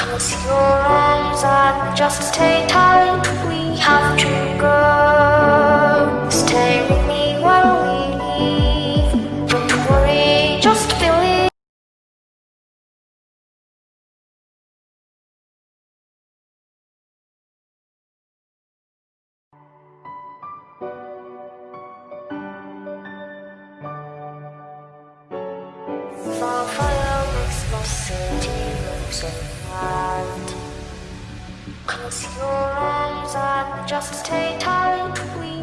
Close your eyes and just stay tight. We Close your arms and just stay tight. We